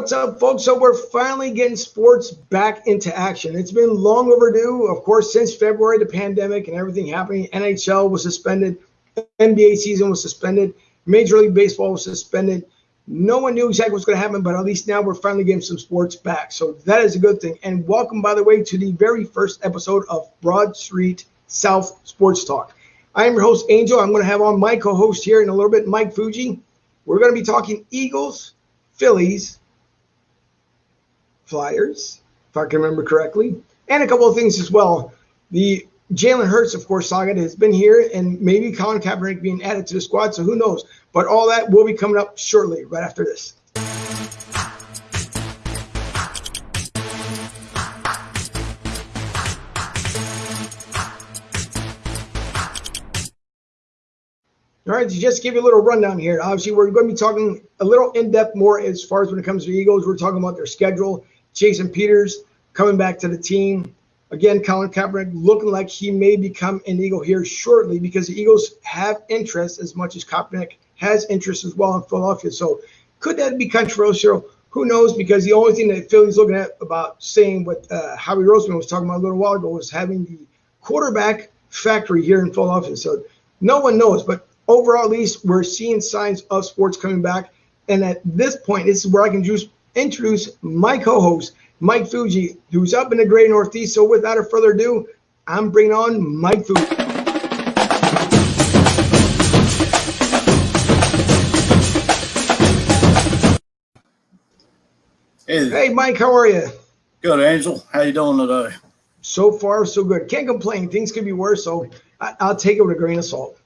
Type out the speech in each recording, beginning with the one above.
What's up, folks? So we're finally getting sports back into action. It's been long overdue, of course, since February, the pandemic and everything happening. NHL was suspended, NBA season was suspended, Major League Baseball was suspended. No one knew exactly what's going to happen, but at least now we're finally getting some sports back. So that is a good thing. And welcome, by the way, to the very first episode of Broad Street South Sports Talk. I am your host, Angel. I'm going to have on my co host here in a little bit, Mike Fuji. We're going to be talking Eagles, Phillies, Flyers, if I can remember correctly, and a couple of things as well. The Jalen Hurts, of course, saga has been here, and maybe Colin Kaepernick being added to the squad, so who knows? But all that will be coming up shortly, right after this. All right, to just give you a little rundown here. Obviously, we're going to be talking a little in depth more as far as when it comes to Eagles. We're talking about their schedule Jason Peters coming back to the team. Again, Colin Kaepernick looking like he may become an Eagle here shortly because the Eagles have interest as much as Kaepernick has interest as well in Philadelphia. So could that be controversial? Who knows? Because the only thing that Philly's looking at about saying what uh, Howie Roseman was talking about a little while ago was having the quarterback factory here in Philadelphia. So no one knows. But overall, at least, we're seeing signs of sports coming back. And at this point, this is where I can just introduce my co-host, Mike Fuji, who's up in the great Northeast. So without a further ado, I'm bringing on Mike Fuji. Hey, hey, Mike, how are you? Good, Angel. How you doing today? So far, so good. Can't complain. Things could be worse, so I, will take it with a grain of salt.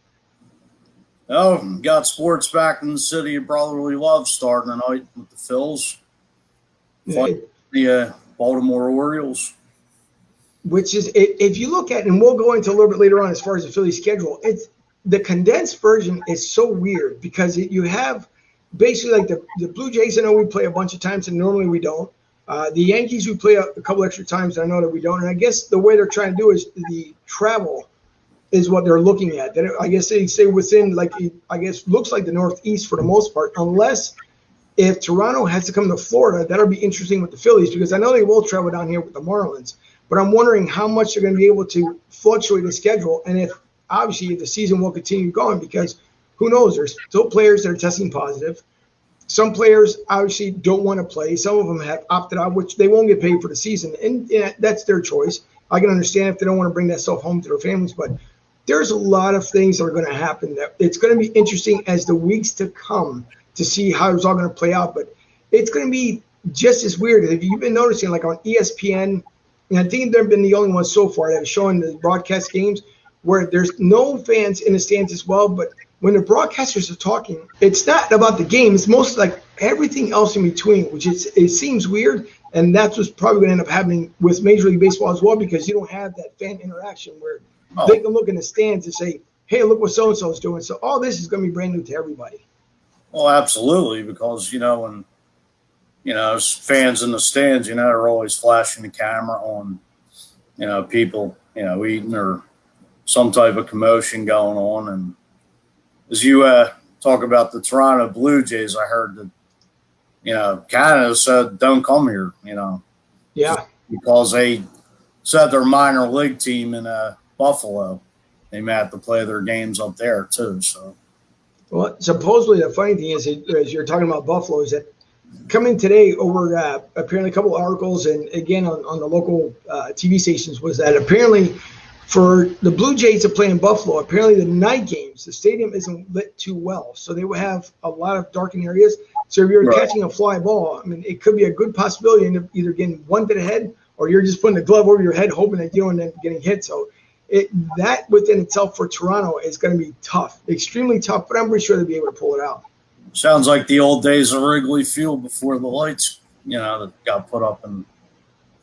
Oh, got sports back in the city of brotherly love starting tonight with the Phils the uh, Baltimore Orioles. Which is, if you look at, and we'll go into a little bit later on as far as the Philly schedule, it's the condensed version is so weird because it, you have basically like the, the Blue Jays. I know we play a bunch of times, and normally we don't. Uh, the Yankees we play a, a couple extra times. I know that we don't, and I guess the way they're trying to do is the travel is what they're looking at. That I guess they say within like I guess looks like the Northeast for the most part, unless if Toronto has to come to Florida, that'll be interesting with the Phillies because I know they will travel down here with the Marlins. But I'm wondering how much they're going to be able to fluctuate the schedule, and if obviously the season will continue going because who knows? There's still players that are testing positive. Some players obviously don't want to play. Some of them have opted out, which they won't get paid for the season, and yeah, that's their choice. I can understand if they don't want to bring that stuff home to their families, but there's a lot of things that are going to happen. That it's going to be interesting as the weeks to come to see how it's all going to play out. But it's going to be just as weird. If you've been noticing, like on ESPN, and I think they've been the only ones so far that have shown the broadcast games where there's no fans in the stands as well. But when the broadcasters are talking, it's not about the game. It's mostly like everything else in between, which is it seems weird. And that's what's probably going to end up happening with Major League Baseball as well, because you don't have that fan interaction where oh. they can look in the stands and say, "Hey, look what so and so is doing." So all this is going to be brand new to everybody. Well, absolutely, because you know when you know fans in the stands, you know, are always flashing the camera on you know people, you know, eating or some type of commotion going on. And as you uh, talk about the Toronto Blue Jays, I heard that you know Canada said don't come here, you know, yeah, because they said their minor league team in uh, Buffalo, they may have to play their games up there too. So well, supposedly the funny thing is, as you're talking about Buffalo, is that coming today over uh, apparently a couple articles and again on, on the local uh, TV stations was that apparently for the Blue Jays to play in Buffalo, apparently the night games, the stadium isn't lit too well, so they would have a lot of darkened areas. So if you're right. catching a fly ball, I mean, it could be a good possibility of either getting one to the head or you're just putting the glove over your head, hoping that you don't end up getting hit. So it, that within itself for Toronto is going to be tough, extremely tough. But I'm pretty sure they'll be able to pull it out. Sounds like the old days of Wrigley Field before the lights, you know, that got put up in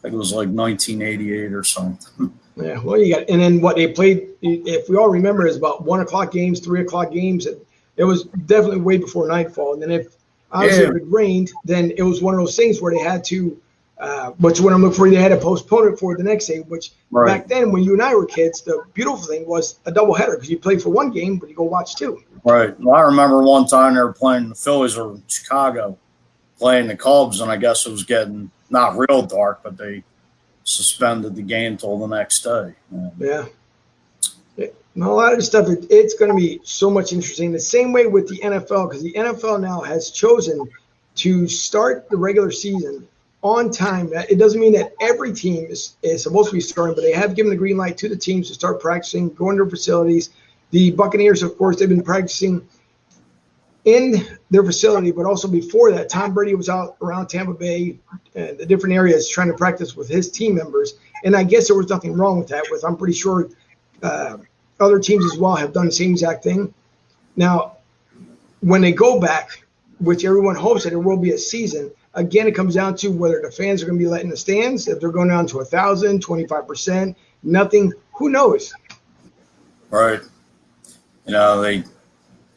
I think it was like 1988 or something. Yeah, well, you got, and then what they played, if we all remember, is about one o'clock games, three o'clock games. It, it was definitely way before nightfall. And then if obviously yeah. if it rained, then it was one of those things where they had to uh, which when I'm looking for, they had to postpone it for the next day. Which right. back then, when you and I were kids, the beautiful thing was a double header because you play for one game, but you go watch two. Right. Well, I remember one time they were playing the Phillies or Chicago, playing the Cubs, and I guess it was getting not real dark, but they suspended the game till the next day. And yeah. a lot of the stuff, it, it's going to be so much interesting. The same way with the NFL, because the NFL now has chosen to start the regular season on time. It doesn't mean that every team is, is supposed to be starting, but they have given the green light to the teams to start practicing, going to facilities. The Buccaneers, of course, they've been practicing in their facility, but also before that, Tom Brady was out around Tampa Bay and the different areas trying to practice with his team members. And I guess there was nothing wrong with that. With I'm pretty sure uh, other teams as well have done the same exact thing. Now, when they go back, which everyone hopes that there will be a season, again, it comes down to whether the fans are going to be letting the stands, if they're going down to a thousand, 25%, nothing, who knows? Right. You know, they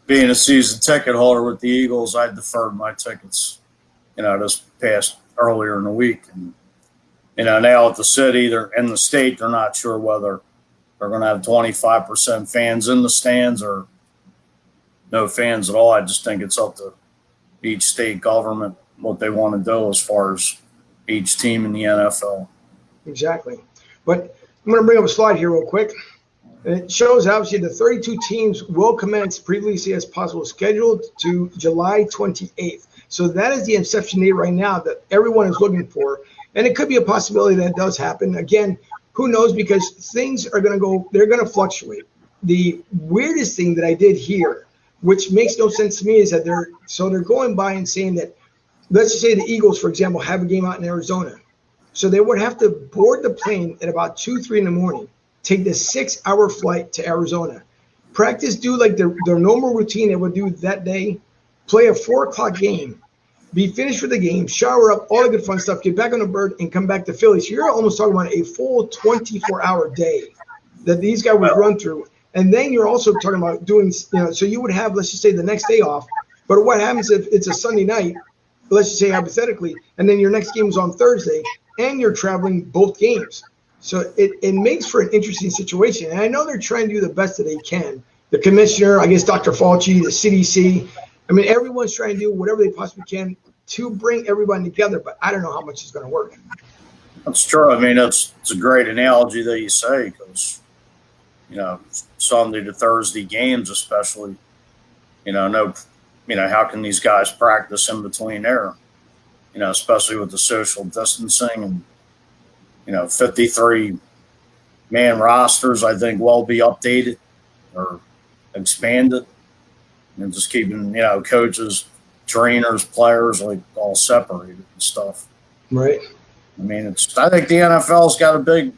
being a season ticket holder with the Eagles, I deferred my tickets, you know, this past earlier in the week. And, you know, now at the city, they're in the state, they're not sure whether they're going to have 25% fans in the stands or no fans at all. I just think it's up to each state government what they want to do as far as each team in the NFL. Exactly. But I'm going to bring up a slide here real quick. It shows obviously the 32 teams will commence previously as possible scheduled to July 28th. So that is the inception date right now that everyone is looking for. And it could be a possibility that it does happen. Again, who knows? Because things are going to go, they're going to fluctuate. The weirdest thing that I did here, which makes no sense to me, is that they're so they're going by and saying that, let's say the Eagles, for example, have a game out in Arizona. So they would have to board the plane at about two, three in the morning take the six hour flight to Arizona. Practice, do like their, their normal routine they would do that day, play a four o'clock game, be finished with the game, shower up, all the good fun stuff, get back on the bird, and come back to Philly. So you're almost talking about a full 24 hour day that these guys would run through. And then you're also talking about doing, you know, so you would have, let's just say, the next day off. But what happens if it's a Sunday night, let's just say hypothetically, and then your next game is on Thursday, and you're traveling both games? So it, it makes for an interesting situation. And I know they're trying to do the best that they can. The commissioner, I guess Dr. Fauci, the CDC, I mean, everyone's trying to do whatever they possibly can to bring everybody together, but I don't know how much is going to work. That's true. I mean, that's it's a great analogy that you say because, you know, Sunday to Thursday games, especially, you know, no, you know, how can these guys practice in between there? You know, especially with the social distancing and you know, 53 man rosters, I think, will be updated or expanded and just keeping, you know, coaches, trainers, players like all separated and stuff. Right. I mean, it's, I think the NFL's got a big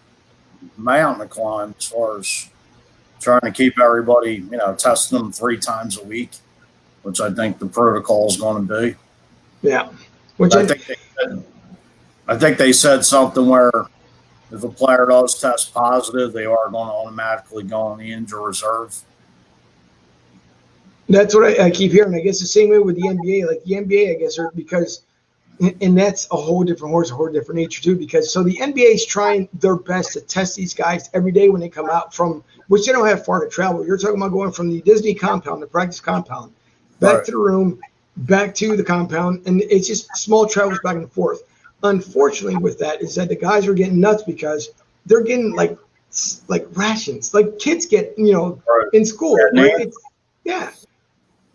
mountain to climb as far as trying to keep everybody, you know, testing them three times a week, which I think the protocol is going to be. Yeah. Which I, I think they said, I think they said something where if a player does test positive, they are going to automatically go on the injury reserve. That's what I, I, keep hearing. I guess the same way with the NBA. Like the NBA, I guess, are because, and that's a whole different horse, a whole different nature too. Because so the NBA is trying their best to test these guys every day when they come out from, which they don't have far to travel. You're talking about going from the Disney compound, the practice compound, back right. to the room, back to the compound, and it's just small travels back and forth. Unfortunately with that is that the guys are getting nuts because they're getting like like rations. Like kids get you know right. in school. Right? yeah.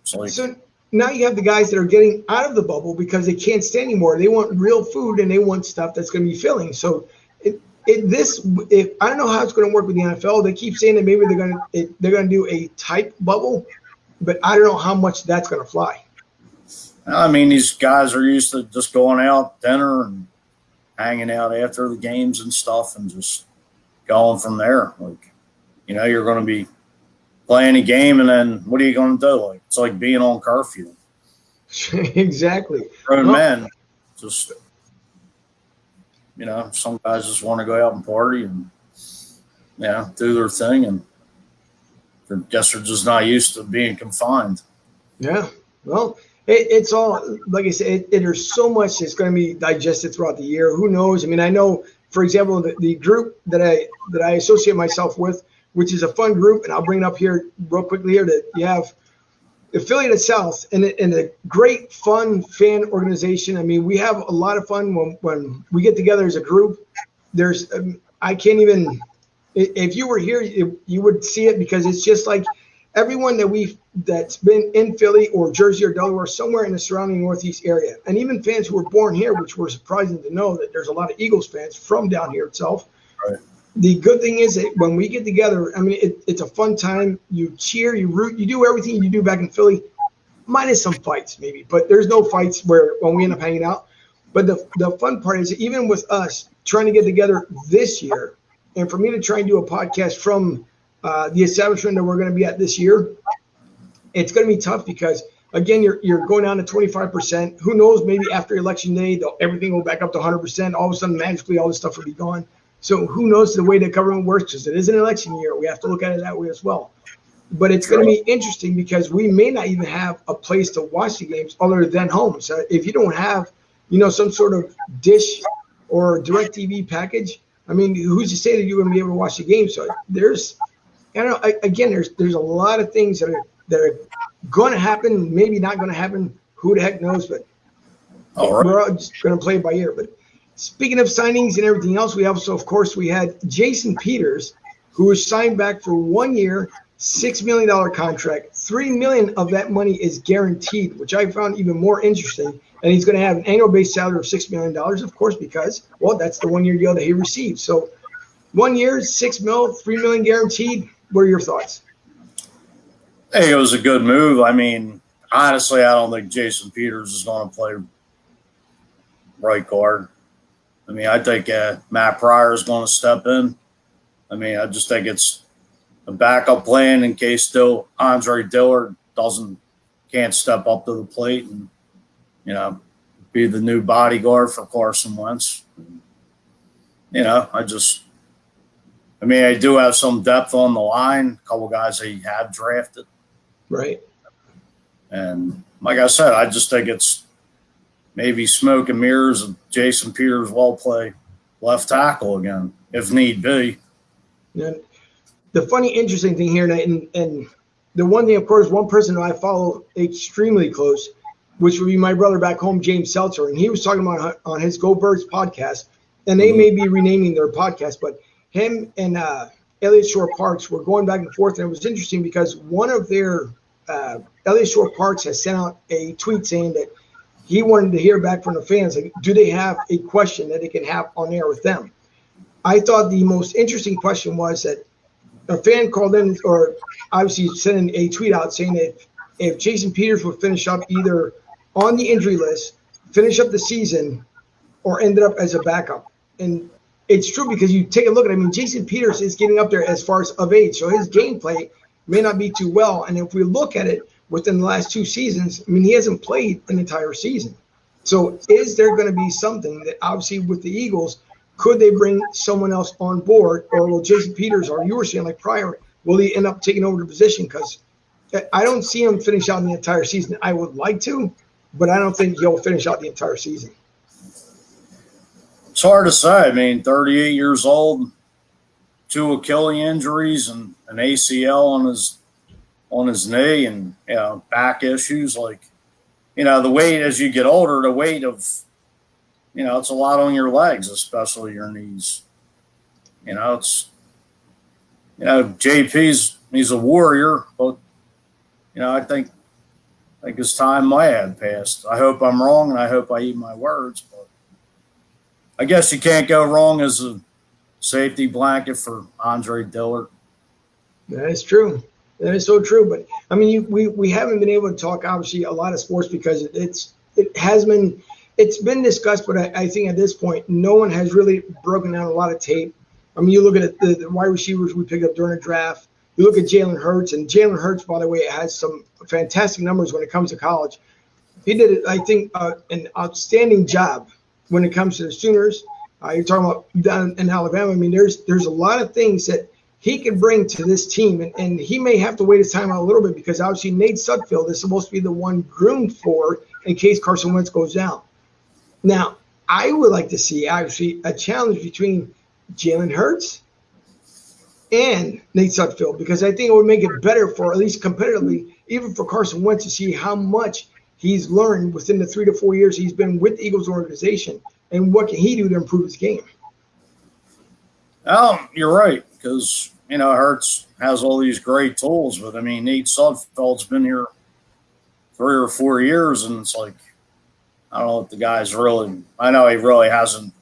So now you have the guys that are getting out of the bubble because they can't stay anymore. They want real food and they want stuff that's going to be filling. So it, it this if i don't know how it's going to work with the nfl they keep saying that maybe they're going to they're going to do a type bubble but i don't know how much that's going to fly I mean, these guys are used to just going out dinner and hanging out after the games and stuff, and just going from there. Like, you know, you're going to be playing a game, and then what are you going to do? Like, it's like being on curfew. exactly. Grown well, men, just you know, some guys just want to go out and party and yeah, you know, do their thing, and Guess they're just not used to being confined. Yeah. Well, it, it's all like I said. It, there's so much that's going to be digested throughout the year. Who knows? I mean, I know, for example, the, the group that I that I associate myself with, which is a fun group, and I'll bring it up here real quickly here that you have affiliate South and, and a great fun fan organization. I mean, we have a lot of fun when, when we get together as a group. There's, um, I can't even, if you were here, you would see it because it's just like everyone that we've that's been in Philly or Jersey or Delaware, somewhere in the surrounding Northeast area, and even fans who were born here, which were surprising to know that there's a lot of Eagles fans from down here itself. Right. The good thing is that when we get together, I mean, it, it's a fun time. You cheer, you root, you do everything you do back in Philly, minus some fights maybe, but there's no fights where when we end up hanging out. But the the fun part is even with us trying to get together this year, and for me to try and do a podcast from uh, the establishment that we're going to be at this year, it's going to be tough because again, you're you're going down to 25%. Who knows? Maybe after election day, everything will back up to 100%. All of a sudden, magically, all this stuff will be gone. So who knows the way the government works? Because it is an election year. We have to look at it that way as well. But it's going to be interesting because we may not even have a place to watch the games other than home. So if you don't have, you know, some sort of dish or DirecTV package, I mean, who's to say that you're going to be able to watch the game? So there's you know, again, there's there's a lot of things that are that are going to happen, maybe not going to happen. Who the heck knows? But all right. we're all just going to play it by ear. But speaking of signings and everything else, we also, of course, we had Jason Peters, who was signed back for one year, six million dollar contract. Three million of that money is guaranteed, which I found even more interesting. And he's going to have an annual base salary of six million dollars, of course, because well, that's the one year deal that he received. So one year, six mil, three million guaranteed what are your thoughts? Hey, it was a good move. I mean, honestly, I don't think Jason Peters is going to play right guard. I mean, I think uh, Matt Pryor is going to step in. I mean, I just think it's a backup plan in case still Andre Dillard doesn't can't step up to the plate and you know be the new bodyguard for Carson Wentz. You know, I just I mean, I do have some depth on the line, a couple guys they have drafted. Right. And like I said, I just think it's maybe smoke and mirrors of Jason Peters will play left tackle again, if need be. And the funny, interesting thing here, and, and the one thing, of course, one person I follow extremely close, which would be my brother back home, James Seltzer, and he was talking about on his Go Birds podcast, and they mm-hmm. may be renaming their podcast, but – him and uh, Eliot Shorr-Parks were going back and forth, and it was interesting because one of their uh, Eliot Shorr-Parks has sent out a tweet saying that he wanted to hear back from the fans. Like, do they have a question that they can have on air with them? I thought the most interesting question was that a fan called in, or obviously sending a tweet out saying that if, if Jason Peters would finish up either on the injury list, finish up the season, or ended up as a backup. And it's true because you take a look at. It, I mean, Jason Peters is getting up there as far as of age, so his gameplay may not be too well. And if we look at it within the last two seasons, I mean, he hasn't played an entire season. So is there going to be something that obviously with the Eagles, could they bring someone else on board, or will Jason Peters, or you were saying like Pryor, will he end up taking over the position? Because I don't see him finish out the entire season. I would like to, but I don't think he'll finish out the entire season. It's hard to say. I mean, 38 years old, two Achilles injuries and an ACL on his on his knee, and you know back issues. Like, you know, the weight as you get older, the weight of, you know, it's a lot on your legs, especially your knees. You know, it's, you know, JP's he's a warrior, but you know, I think I think his time might have passed. I hope I'm wrong, and I hope I eat my words. But I guess you can't go wrong as a safety blanket for Andre Dillard. That is true. That is so true. But I mean, you, we we haven't been able to talk obviously a lot of sports because it's it has been it's been discussed, but I, I think at this point no one has really broken down a lot of tape. I mean, you look at the, the wide receivers we picked up during the draft. You look at Jalen Hurts, and Jalen Hurts, by the way, has some fantastic numbers when it comes to college. He did, I think, uh, an outstanding job when it comes to the Sooners. Uh, you're talking about down in Alabama. I mean, there's there's a lot of things that he can bring to this team, and, and he may have to wait his time out a little bit because obviously Nate Sudfeld is supposed to be the one groomed for in case Carson Wentz goes down. Now, I would like to see actually a challenge between Jalen Hurts and Nate Sudfeld because I think it would make it better for at least competitively, even for Carson Wentz to see how much he's learned within the three to four years he's been with the Eagles organization and what can he do to improve his game. Oh, you're right because you know Hurts has all these great tools, but I mean Nate Sudfeld's been here three or four years, and it's like I don't know if the guy's really. I know he really hasn't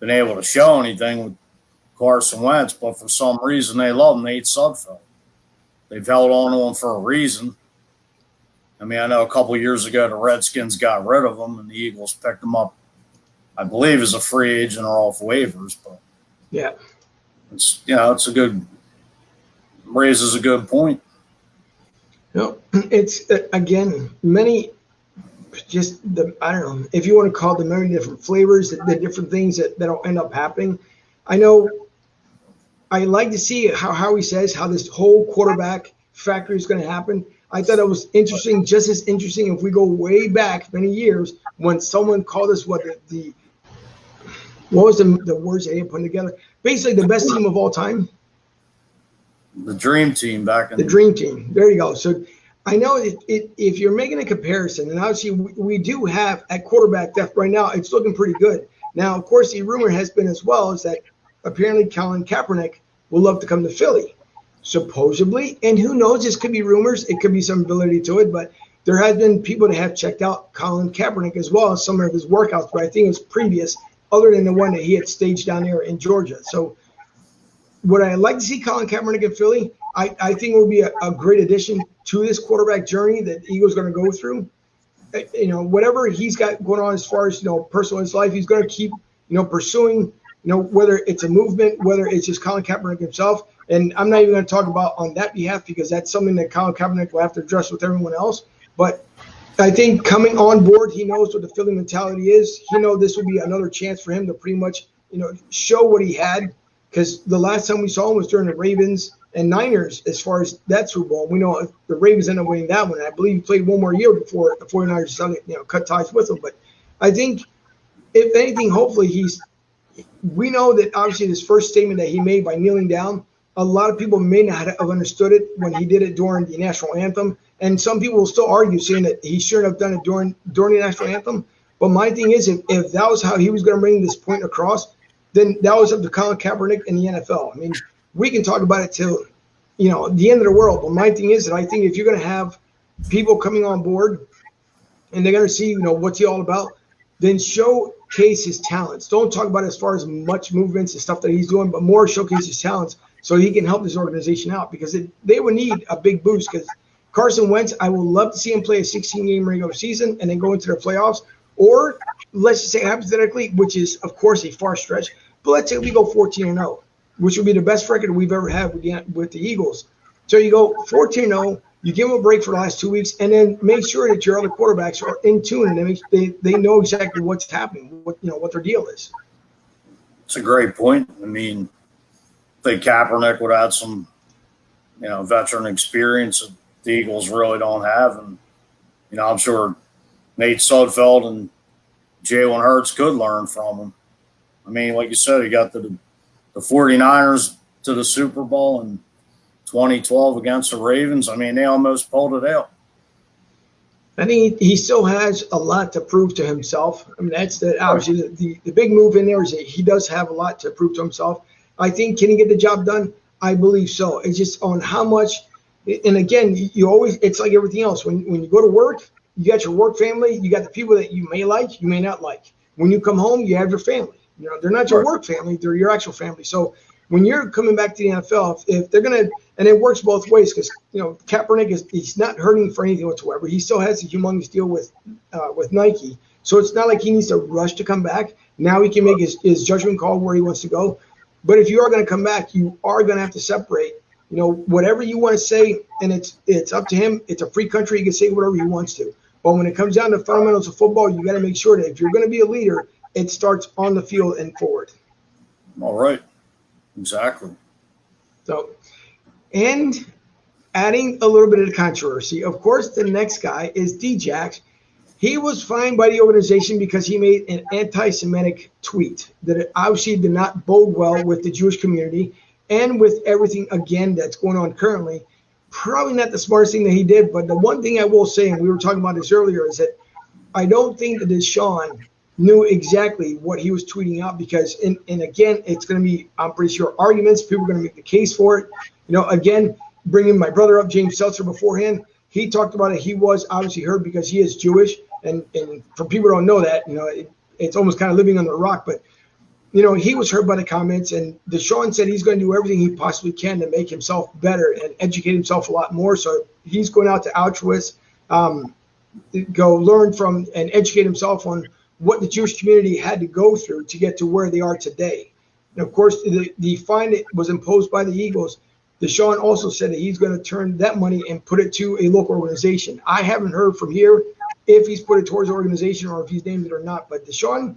been able to show anything with Carson Wentz, but for some reason they love Nate Sudfeld. They've held on to him for a reason. I mean, I know a couple years ago the Redskins got rid of him, and the Eagles picked him up, I believe, as a free agent or off waivers. But yeah, it's you know it's a good raises a good point. No, it's uh, again many just the I don't know if you want to call them many different flavors, the, the different things that that'll end up happening. I know I like to see how how he says how this whole quarterback factory is going to happen. I thought it was interesting, just as interesting if we go way back many years when someone called us what the, the what was the, the words they put together? Basically, the best team of all time. The dream team back in the, the dream team. There you go. So I know it, it, if you're making a comparison, and obviously we, we, do have at quarterback depth right now, it's looking pretty good. Now, of course, the rumor has been as well is that apparently Colin Kaepernick will love to come to Philly, supposedly. And who knows? This could be rumors. It could be some validity to it, but there has been people that have checked out Colin Kaepernick as well as some of his workouts, but I think it was previous, other than the one that he had staged down there in Georgia. So would I like to see Colin Kaepernick in Philly? I, I think it would be a, a great addition to this quarterback journey that Eagles going to go through. Uh, you know, whatever he's got going on as far as you know personal his life, he's going to keep you know pursuing. You know, whether it's a movement, whether it's just Colin Kaepernick himself, and I'm not even going to talk about on that behalf because that's something that Colin Kaepernick will have to address with everyone else. But I think coming on board, he knows what the Philly mentality is. He know this will be another chance for him to pretty much, you know, show what he had. Because the last time we saw him was during the Ravens and Niners as far as that Super Bowl. We know the Ravens ended up winning that one. I believe he played one more year before the 49ers you know, cut ties with him. But I think, if anything, hopefully he's. We know that obviously this first statement that he made by kneeling down, a lot of people may not have understood it when he did it during the national anthem, and some people will still argue saying that he shouldn't have done it during during the national anthem. But my thing is, if, if that was how he was going to bring this point across, then that was up to Colin Kaepernick and the NFL. I mean, we can talk about it till you know the end of the world. But my thing is that I think if you're going to have people coming on board and they're going to see you know what's he all about, then showcase his talents. Don't talk about as far as much movements and stuff that he's doing, but more showcase his talents so he can help this organization out because it, they would need a big boost because Carson Wentz, I would love to see him play a 16 game regular season and then go into the playoffs. Or let's just say hypothetically, which is of course a far stretch, but let's say we go 14 and 0 which would be the best record we've ever had with the, with the Eagles. So you go 14 0, you give them a break for the last two weeks, and then make sure that your other quarterbacks are in tune and they, they, they know exactly what's happening, what you know what their deal is. It's a great point. I mean, I think Kaepernick would add some, you know, veteran experience that the Eagles really don't have, and you know, I'm sure Nate Sudfeld and Jalen Hurts could learn from him. I mean, like you said, he got the the 49ers to the Super Bowl in 2012 against the Ravens. I mean, they almost pulled it out. I think he still has a lot to prove to himself. I mean, that's the obviously the, the, the big move in there is that he does have a lot to prove to himself. I think can he get the job done? I believe so. It's just on how much. And again, you always it's like everything else. When when you go to work, you got your work family, you got the people that you may like, you may not like. When you come home, you have your family. You know, they're not your work family; they're your actual family. So when you're coming back to the NFL, if, they're gonna, and it works both ways because you know Kaepernick is he's not hurting for anything whatsoever. He still has a humongous deal with uh, with Nike, so it's not like he needs to rush to come back. Now he can make his, his judgment call where he wants to go. But if you are going to come back, you are going to have to separate. You know, whatever you want to say, and it's it's up to him. It's a free country; he can say whatever he wants to. But when it comes down to fundamentals of football, you got to make sure that if you're going to be a leader, it starts on the field and forward. All right. Exactly. So, and adding a little bit of controversy, of course, the next guy is Djax. He was fined by the organization because he made an anti Semitic tweet that obviously did not bode well with the Jewish community. and with everything again that's going on currently, probably not the smartest thing that he did. But the one thing I will say, and we were talking about this earlier, is that I don't think that DeSean knew exactly what he was tweeting out because, and, and again, it's going to be, I'm pretty sure, arguments. People are going to make the case for it. You know, again, bringing my brother up, James Seltzer, beforehand, he talked about it. He was obviously heard because he is Jewish. And, and for people who don't know that, you know, it, it's almost kind of living under a rock. But, you know, he was hurt by the comments. And DeSean said he's going to do everything he possibly can to make himself better and educate himself a lot more. So he's going out to Auschwitz, um, go learn from and educate himself on what the Jewish community had to go through to get to where they are today. And of course, the, the fine that was imposed by the Eagles, DeSean also said that he's going to turn that money and put it to a local organization. I haven't heard from here if he's put it towards organization or if he's named it or not. But DeSean,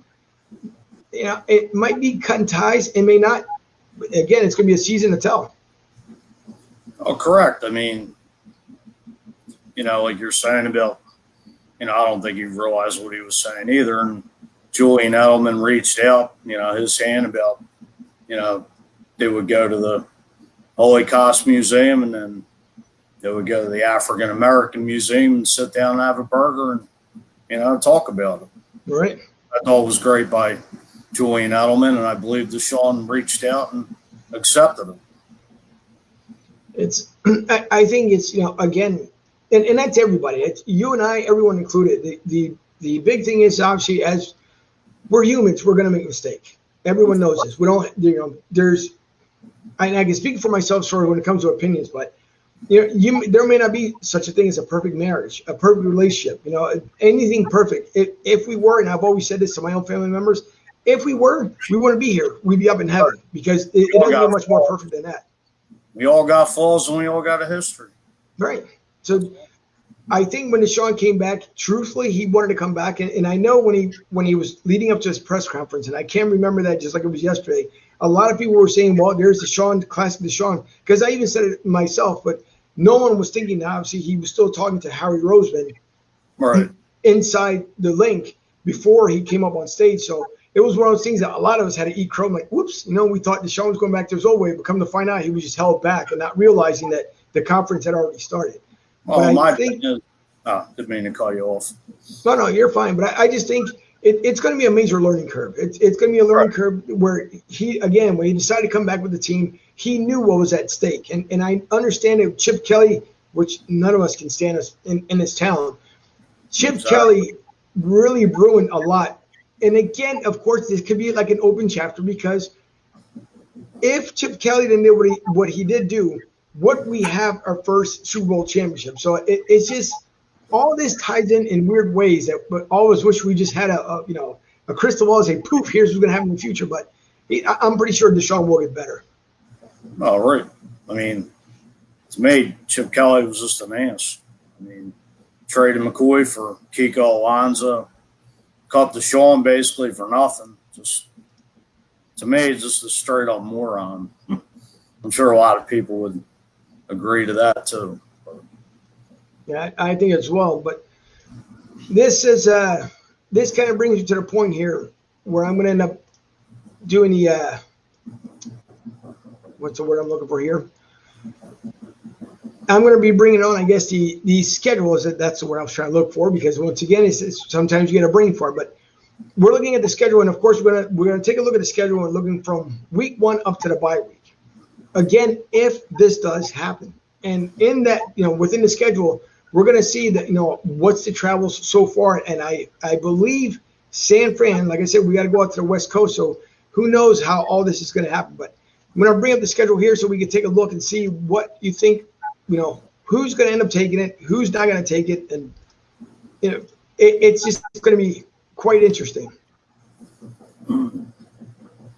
you know, it might be cutting ties and may not. Again, it's going to be a season to tell. Oh, correct. I mean, you know, like you're saying about you know, I don't think he realized what he was saying either. And Julian Edelman reached out, you know, his hand about, you know, they would go to the Holocaust Museum and then they would go to the African American Museum and sit down and have a burger and, you know, talk about it. Right. I thought it was great by Julian Edelman, and I believe DeSean reached out and accepted it. It's, I, I think it's, you know, again, and, and that's everybody. It's you and I, everyone included. The the the big thing is obviously as we're humans, we're gonna make a mistake. Everyone knows this. We don't you know, there's I, I can speak for myself sort of when it comes to opinions, but you know, you there may not be such a thing as a perfect marriage, a perfect relationship, you know, anything perfect. If if we were, and I've always said this to my own family members, if we were, we wouldn't be here. We'd be up in heaven because it, it doesn't get much more perfect than that. We all got flaws and we all got a history. Right. So I think when DeSean came back, truthfully, he wanted to come back. And, and I know when he when he was leading up to his press conference, and I can't remember that just like it was yesterday. A lot of people were saying, "Well, there's DeSean, classic DeSean," because I even said it myself. But no one was thinking. Obviously, he was still talking to Harry Roseman, right, inside the link before he came up on stage. So it was one of those things that a lot of us had to eat crow. I'm like, whoops, you know, we thought DeSean was going back to his old way, but come to find out, he was just held back and not realizing that the conference had already started. Oh, but my think, is, oh, ah, didn't mean to call you off. No, no, you're fine. But I, I just think it, it's going to be a major learning curve. It's, it's going to be a learning right. curve where he, again, when he decided to come back with the team, he knew what was at stake. And, and I understand that Chip Kelly, which none of us can stand us in, in his talent, Chip. Kelly really ruined a lot. And again, of course, this could be like an open chapter because if Chip Kelly didn't do what he, what he did do, what we have our first Super Bowl championship. So it, it's just all this ties in in weird ways that but always wish we just had a, a you know a crystal ball and say poof here's what's going to happen in the future. But I'm pretty sure DeSean will get better. All right. I mean, to me, Chip Kelly was just an ass. I mean, traded McCoy for Kiko Alonso, cut DeSean basically for nothing. Just to me, just a straight up moron. I'm sure a lot of people would agree to that too. Yeah, I, think as well. But this is uh, this kind of brings you to the point here where I'm going to end up doing the uh, what's the word I'm looking for here? I'm going to be bringing on, I guess, the the schedules. That that's the word I was trying to look for because once again, it's, it's sometimes you get a brain for it. But we're looking at the schedule, and of course, we're gonna we're gonna take a look at the schedule and looking from week one up to the bye week again, if this does happen, and in that, you know, within the schedule, we're going to see that, you know, what's the travel so far. And I, I believe San Fran, like I said, we got to go out to the West Coast. So who knows how all this is going to happen. But I'm going to bring up the schedule here so we can take a look and see what you think, you know, who's going to end up taking it, who's not going to take it. And, you know, it, it's just going to be quite interesting.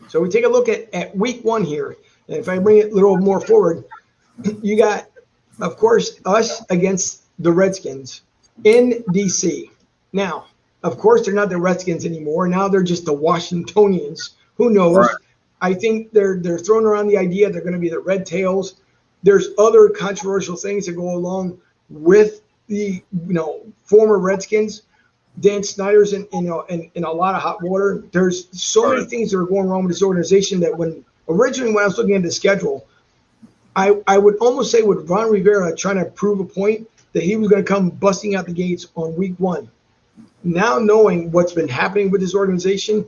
So we take a look at, at week one here. And if I bring it a little more forward, you got, of course, us against the Redskins in DC. Now, of course, they're not the Redskins anymore. Now they're just the Washingtonians. Who knows? Right. I think they're they're throwing around the idea they're going to be the Red Tails. There's other controversial things that go along with the you know former Redskins. Dan Snyder's in you know in, in a lot of hot water. There's so many things that are going wrong with this organization that when originally when I was looking at the schedule, I I would almost say with Ron Rivera trying to prove a point that he was going to come busting out the gates on week one. Now knowing what's been happening with this organization,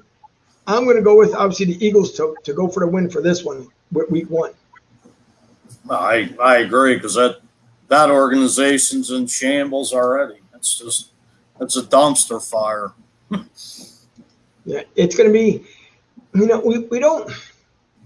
I'm going to go with obviously the Eagles to, to go for the win for this one with week one. I I agree because that that organization's in shambles already. It's just it's a dumpster fire. yeah, it's going to be. You know, we, we don't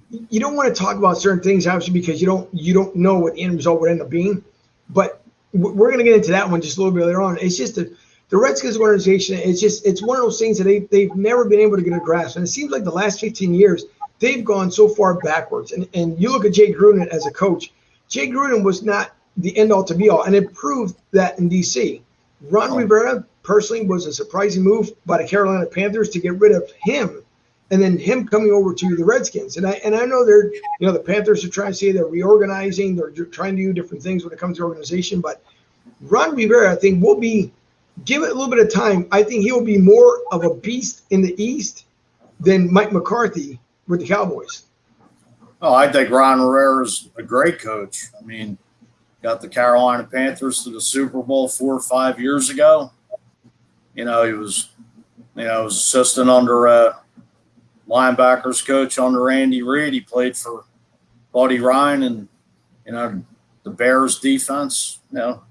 you don't want to talk about certain things obviously because you don't you don't know what the end result would end up being. But we're going to get into that one just a little bit later on. It's just the the Redskins organization. It's just it's one of those things that they they've never been able to get a grasp, and it seems like the last 15 years they've gone so far backwards. And and you look at Jay Gruden as a coach. Jay Gruden was not the end all to be all, and it proved that in DC. Ron. Rivera personally was a surprising move by the Carolina Panthers to get rid of him and then him coming over to the Redskins. And I and I know they're you know the Panthers are trying to say they're reorganizing, they're trying to do different things when it comes to organization. But Ron Rivera, I think, will be give it a little bit of time. I think he will be more of a beast in the East than Mike McCarthy with the Cowboys. Oh, I think Ron Rivera is a great coach. I mean, got the Carolina Panthers to the Super Bowl four or five years ago. You know, he was, you know, was assistant under uh, linebackers coach under Andy Reid. He played for Buddy Ryan and you know the Bears defense. You know,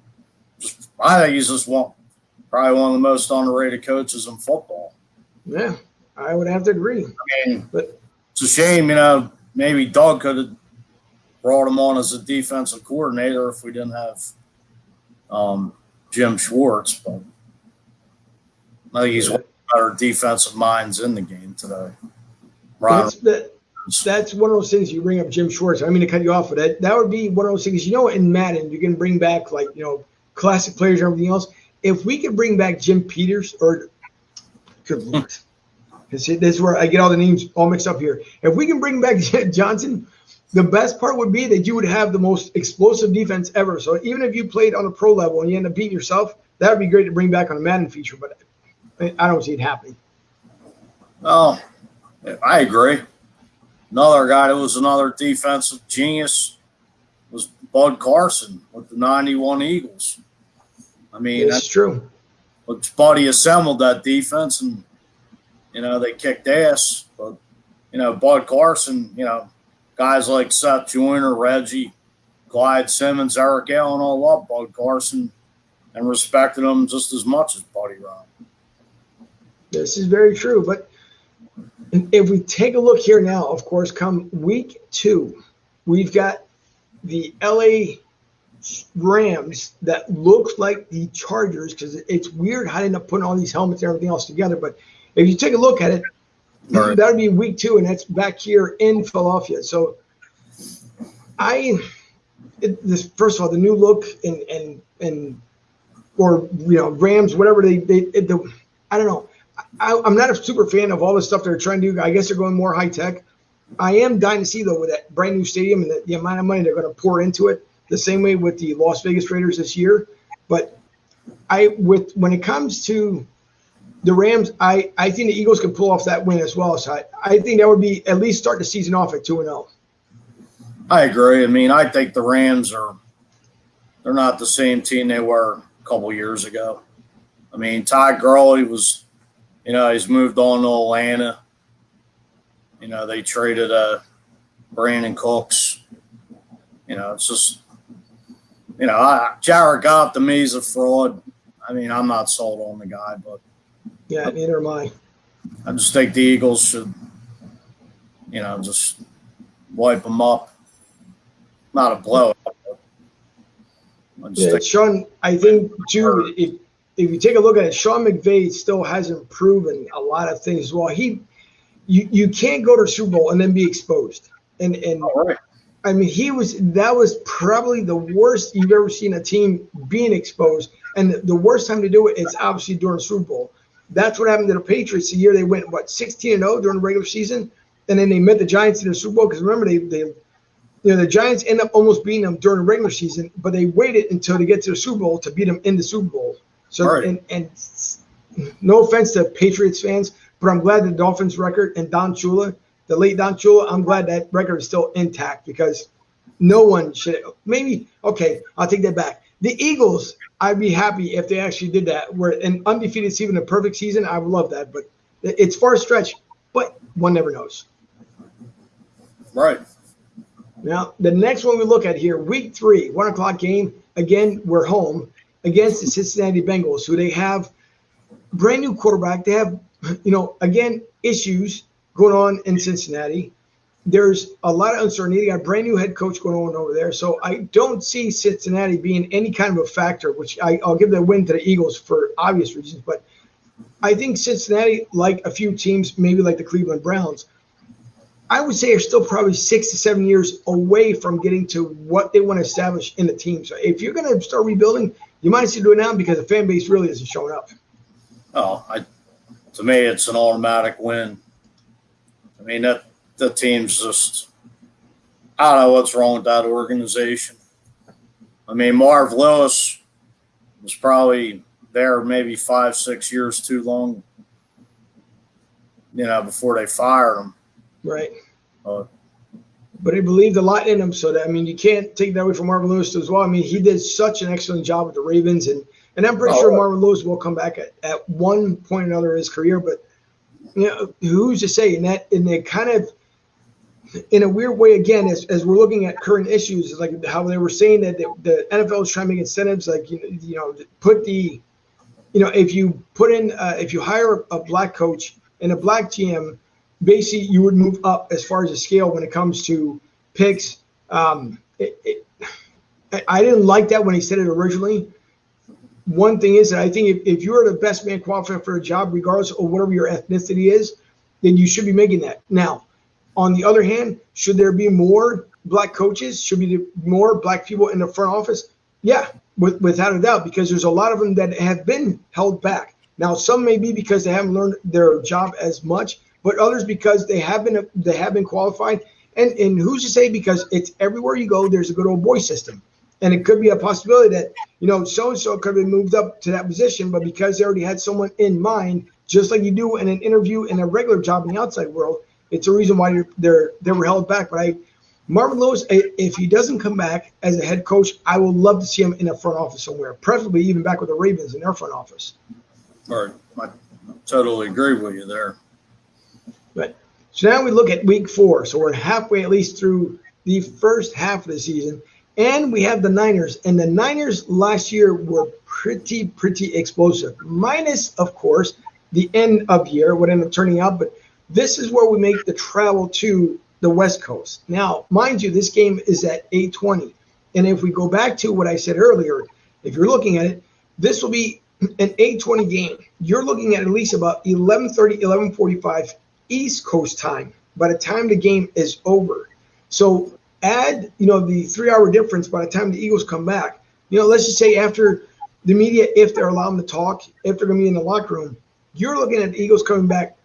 just I think he's just one probably one of the most underrated coaches in football. Yeah, I would have to agree. I mean, but it's a shame, you know. Maybe Doug could have brought him on as a defensive coordinator if we didn't have um, Jim Schwartz, but I think he's one of the better defensive minds in the game today. That's, that, that's one of those things you bring up Jim Schwartz. I mean to cut you off, but that that would be one of those things. You know, in Madden, you can bring back like you know classic players and everything else. If we could bring back Jim Peters or good lord, this is where I get all the names all mixed up here. If we can bring back Johnson, the best part would be that you would have the most explosive defense ever. So even if you played on a pro level and you end up beating yourself, that would be great to bring back on a Madden feature. But I don't see it happening. Oh, I agree. Another guy that was another defensive genius was Bud Carson with the 91 Eagles. I mean, that's true. But Buddy assembled that defense and, you know, they kicked ass. But, you know, Bud Carson, you know, guys like Seth Joyner, Reggie, Clyde Simmons, Eric Allen all loved Bud Carson and respected him just as much as Buddy Ryan. This is very true. But if we take a look here now, of course, come week two, we've got the LA Rams that looks like the Chargers because it's weird how they end up putting all these helmets and everything else together. But if you take a look at it, right. that would be week two, and that's back here in Philadelphia. So I, it, this first of all, the new look and and and or you know Rams, whatever they they it, the, I don't know. I, am not a super fan of all the stuff they're trying to do. I guess they're going more high tech. I am dying to see though with that brand new stadium and the, the amount of money they're going to pour into it. The same way with the Las Vegas Raiders this year. But I with when it comes to the Rams, I, I think the Eagles can pull off that win as well. So I, I think that would be at least start the season off at two and zero. Oh. I agree. I mean, I think the Rams are they're not the same team they were a couple years ago. I mean, Todd Gurley was you know, he's moved on to Atlanta. You know, they traded uh, Brandin Cooks. You know, it's just, you know, I, Jared Goff to me is a fraud. I mean, I'm not sold on the guy, but yeah, neither am I. I just think the Eagles should, you know, just wipe them up. Not a blowout. Yeah, Sean, I think too. If if you take a look at it, Sean McVay still hasn't proven a lot of things. Well, he, you, you can't go to Super Bowl and then be exposed. And and right. I mean, he was that was probably the worst you've ever seen a team being exposed. And the, the worst time to do it is obviously during Super Bowl. That's what happened to the Patriots the year they went what 16 and 0 during the regular season, and then they met the Giants in the Super Bowl because remember they they you know the Giants end up almost beating them during the regular season, but they waited until they get to the Super Bowl to beat them in the Super Bowl. So right. and, and no offense to Patriots fans, but I'm glad the Dolphins record and Don Shula the late Don Shula, I'm glad that record is still intact because no one should. Maybe okay, I'll take that back. The Eagles, I'd be happy if they actually did that. Where an undefeated season, a perfect season, I would love that. But it's far stretch, but one never knows. Right. Now, the next one we look at here, week three, one o'clock game. Again, we're home against the Cincinnati Bengals, who they have brand new quarterback. They have, you know, again, issues going on in Cincinnati. There's a lot of uncertainty. They got a brand new head coach going on over there. So I don't see Cincinnati being any kind of a factor, which I, will give the win to the Eagles for obvious reasons. But I think Cincinnati, like a few teams, maybe like the Cleveland Browns, I would say are still probably six to seven years away from getting to what they want to establish in the team. So if you're going to start rebuilding, you might as well do it now because the fan base really isn't showing up. Oh, I, to me, it's an automatic win. I mean, that the team's just, I don't know what's wrong with that organization. I mean, Marv Lewis was probably there maybe five, six years too long, you know, before they fired him. Right. Uh, but he believed a lot in him. So that I mean, you can't take that away from Marvin Lewis as well. I mean, he did such an excellent job with the Ravens, and and I'm pretty oh, sure Marvin Lewis will come back at, at one point or another in his career. But you know, who's to say? And that and they kind of in a weird way again as, as we're looking at current issues like how they were saying that the, the nfl is trying to make incentives like you know, you know put the you know if you put in uh, if you hire a black coach and a black gm basically you would move up as far as the scale when it comes to picks. Um, it, it, I didn't like that when he said it originally. One thing is that I think if, if you're the best man qualified for a job, regardless of whatever your ethnicity is, then you should be making that. Now, on the other hand, should there be more black coaches? Should be more black people in the front office? Yeah, with, without a doubt, because there's a lot of them that have been held back. Now, some may be because they haven't learned their job as much, but others because they have been they have been qualified. And and who's to say because it's everywhere you go, there's a good old boy system. And it could be a possibility that, you know, so and so could have been moved up to that position, but because they already had someone in mind, just like you do in an interview in a regular job in the outside world, it's a reason why they're they were held back. But I Marvin Lewis, if he doesn't come back as a head coach, I would love to see him in a front office somewhere, preferably even back with the Ravens in their front office. All right. I totally agree with you there. But so now we look at week four. So we're halfway at least through the first half of the season. And we have the Niners. And the Niners last year were pretty, pretty explosive. Minus, of course, the end of year, what ended up turning out. But this is where we make the travel to the West Coast. Now, mind you, this game is at 820. And if we go back to what I said earlier, if you're looking at it, this will be an 820 game. You're looking at at least about 1130, 1145 East Coast time by the time the game is over. So add, you know, the three hour difference by the time the Eagles come back. You know, let's just say after the media, if they're allowed to talk, if they're going to be in the locker room, you're looking at the Eagles coming back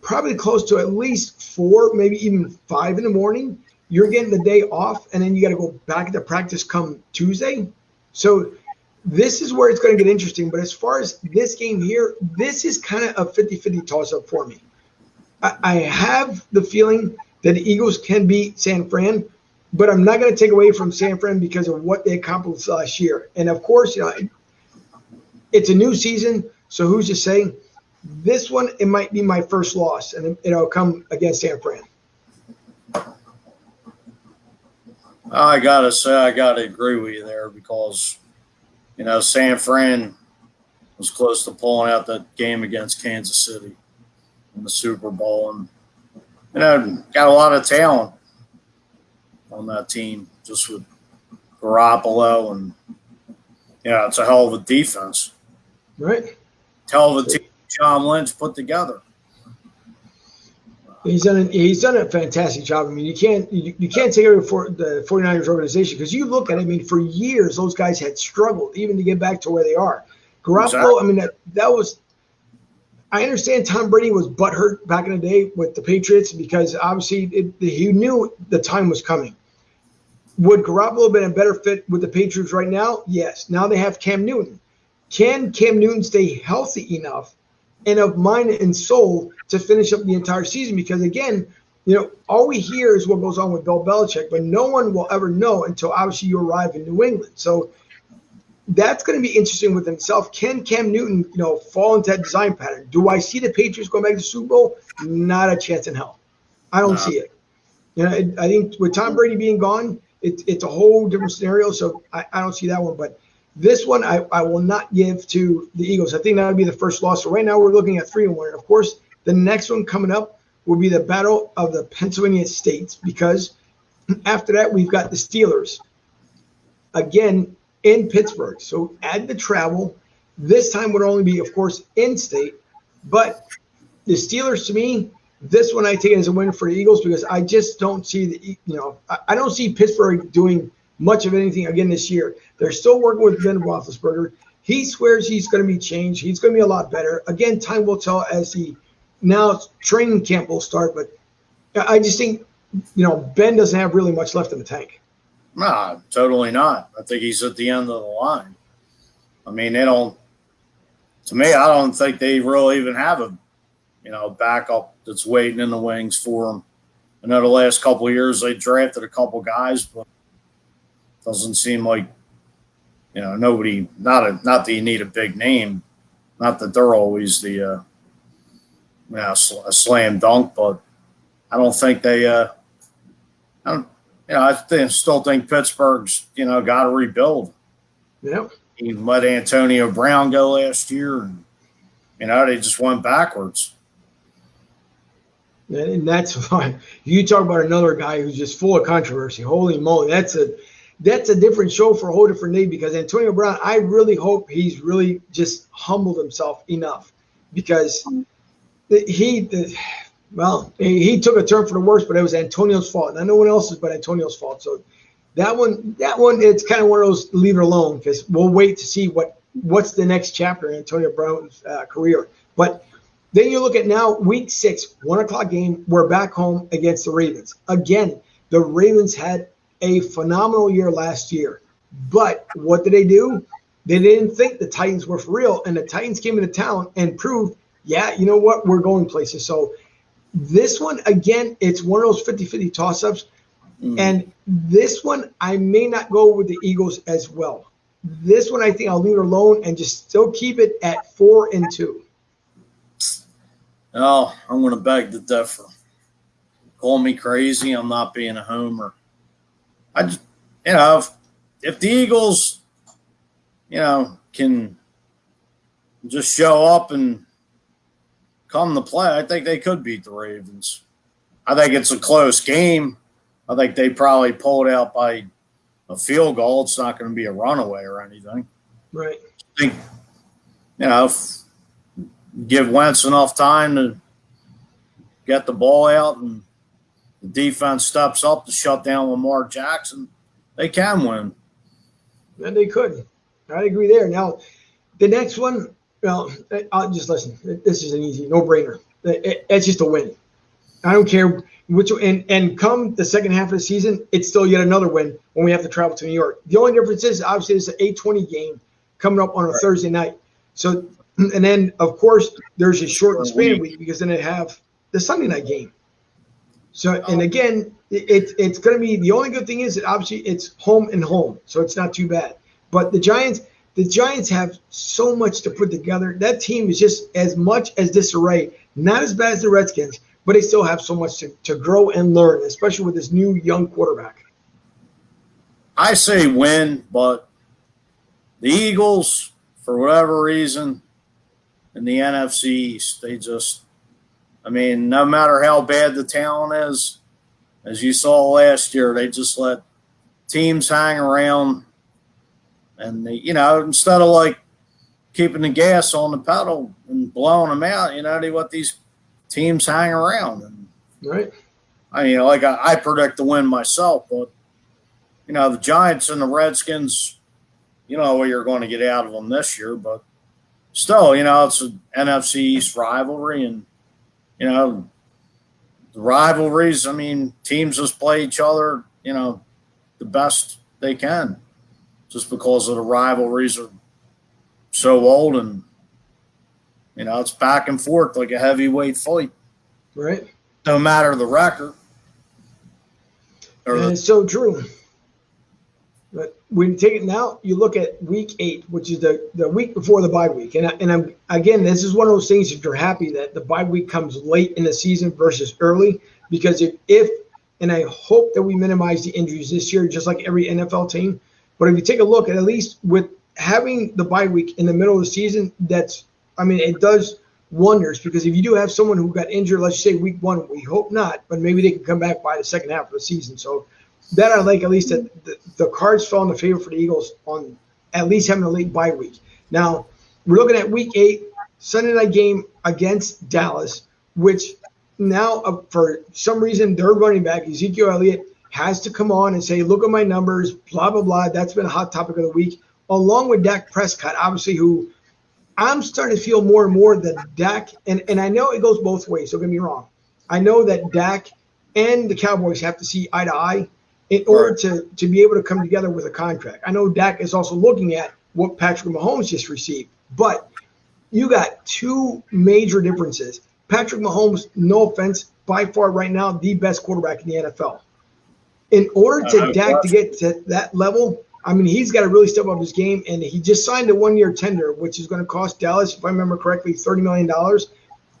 probably close to at least four, maybe even five in the morning. You're getting the day off, and then you got to go back to practice come Tuesday. So this is where it's going to get interesting. But as far as this game here, this is kind of a 50 50 toss up for me. I, have the feeling that the Eagles can beat San Fran, but I'm not going to take away from San Fran because of what they accomplished last year. And of course, you know, it's a new season, so who's to say? This one, it might be my first loss, and it'll come against San Fran. I gotta say, I gotta agree with you there because, you know, San Fran was close to pulling out that game against Kansas City in the Super Bowl, and you know, got a lot of talent on that team, just with Garoppolo, and yeah, it's a hell of a defense, right? Hell of a team, John Lynch put together. He's done. A, he's done a fantastic job. I mean, you can't you, you can't take away for the 49ers organization because you look at. it, I mean, for years those guys had struggled even to get back to where they are. Garoppolo. Exactly. I mean, that that was I understand Tom Brady was butthurt back in the day with the Patriots because obviously it, he knew the time was coming. Would Garoppolo have been a better fit with the Patriots right now? Yes. Now they have Cam Newton. Can Cam Newton stay healthy enough and of mind and soul to finish up the entire season? Because again, you know, all we hear is what goes on with Bill Belichick, but no one will ever know until obviously you arrive in New England. So that's going to be interesting with himself. Can Cam Newton, you know, fall into that design pattern? Do I see the Patriots going back to the Super Bowl? Not a chance in hell. I don't no. see it. You know, I think with Tom Brady being gone, it, it's a whole different scenario. So I, I don't see that one. But this one, I, I will not give to the Eagles. I think that would be the first loss. So right now we're looking at three and one. And of course, the next one coming up will be the battle of the Pennsylvania states because after that we've got the Steelers. Again, in Pittsburgh. So add the travel. This time would only be, of course, in state. But the Steelers, to me, this one I take it as a win for the Eagles because I just don't see the, you know, I, I don't see Pittsburgh doing much of anything again this year. They're still working with Ben Roethlisberger. He swears he's going to be changed. He's going to be a lot better. Again, time will tell as he now training camp will start. But I just think, you know, Ben doesn't have really much left in the tank. No, totally not. I think he's at the end of the line. I mean, they don't. To me, I don't think they really even have a, you know, backup that's waiting in the wings for him. I know the last couple years they drafted a couple guys, but doesn't seem like, you know, nobody. Not a not that you need a big name, not that they're always the, uh, you know, a slam dunk, but I don't think they. Uh, I don't you know, I think, still think Pittsburgh's, you know, got to rebuild. Yep. He let Antonio Brown go last year, and you know they just went backwards. And that's fine. You talk about another guy who's just full of controversy. Holy moly, that's a that's a different show for a whole different day because Antonio Brown. I really hope he's really just humbled himself enough because he well, he took a turn for the worse, but it was Antonio's fault. Not no one else's but Antonio's fault. So that one, that one, it's kind of one of those leave it alone because we'll wait to see what what's the next chapter in Antonio Brown's uh, career. But then you look at now week six, one o'clock game. We're back home against the Ravens again. The Ravens had a phenomenal year last year, but what did they do? They didn't think the Titans were for real, and the Titans came into town and proved, yeah, you know what, we're going places. So this one, again, it's one of those 50 50 toss ups. Mm. And this one, I may not go with the Eagles as well. This one, I think I'll leave it alone and just still keep it at four and two. Oh, I'm going to beg the differ. Call me crazy. I'm not being a homer. I just, you know, if, if the Eagles, you know, can just show up and come to play, I think they could beat the Ravens. I think it's a close game. I think they probably pulled out by a field goal. It's not going to be a runaway or anything. Right. I think, you know, give Wentz enough time to get the ball out and the defense steps up to shut down Lamar Jackson, they can win. And they could. I agree there. Now, the next one, well, I'll just listen. This is an easy no-brainer. It's just a win. I don't care which and and come the second half of the season, it's still yet another win when we have to travel to New York. The only difference is obviously it's an 820 game coming up on a right. Thursday night. So and then of course there's a shortened span week because then they have the Sunday night game. So oh. and again, it, it's going to be the only good thing is that obviously it's home and home, so it's not too bad. But the Giants, the Giants have so much to put together. That team is just as much as disarray. Not as bad as the Redskins, but they still have so much to, to grow and learn, especially with this new young quarterback. I say win, but the Eagles, for whatever reason, in the NFC East, they just, I mean, no matter how bad the talent is, as you saw last year, they just let teams hang around and they, you know, instead of like keeping the gas on the pedal and blowing them out, you know, they let these teams hang around. And, right. I mean, like I, I predict the win myself, but you know, the Giants and the Redskins, you know what you're going to get out of them this year, but still, you know, it's an NFC East rivalry, and you know, the rivalries. I mean, teams just play each other, you know, the best they can just because of the rivalries are so old and you know it's back and forth like a heavyweight fight. Right. No matter the record. And the, it's so true. But when you take it now, you look at week eight, which is the, the week before the bye week. And, I, and I'm, again, this is one of those things that you're happy that the bye week comes late in the season versus early. Because if, if, and I hope that we minimize the injuries this year, just like every NFL team. But if you take a look at at least with having the bye week in the middle of the season, that's, I mean, it does wonders because if you do have someone who got injured, let's say week one, we hope not, but maybe they can come back by the second half of the season. So that I like at least that the, the cards fell in the favor for the Eagles on at least having a late bye week. Now we're looking at week eight, Sunday night game against Dallas, which now uh, for some reason their running back Ezekiel Elliott has to come on and say, "Look at my numbers," blah blah blah. That's been a hot topic of the week, along with Dak Prescott, obviously who I'm starting to feel more and more that Dak, and, and I know it goes both ways, don't get me wrong. I know that Dak and the Cowboys have to see eye to eye in order to, to be able to come together with a contract. I know Dak is also looking at what Patrick Mahomes just received, but you got two major differences. Patrick Mahomes, no offense, by far right now, the best quarterback in the NFL. In order to Dak to get to that level, I mean, he's got to really step up his game. And he just signed a one year tender, which is going to cost Dallas, if I remember correctly, $30 million.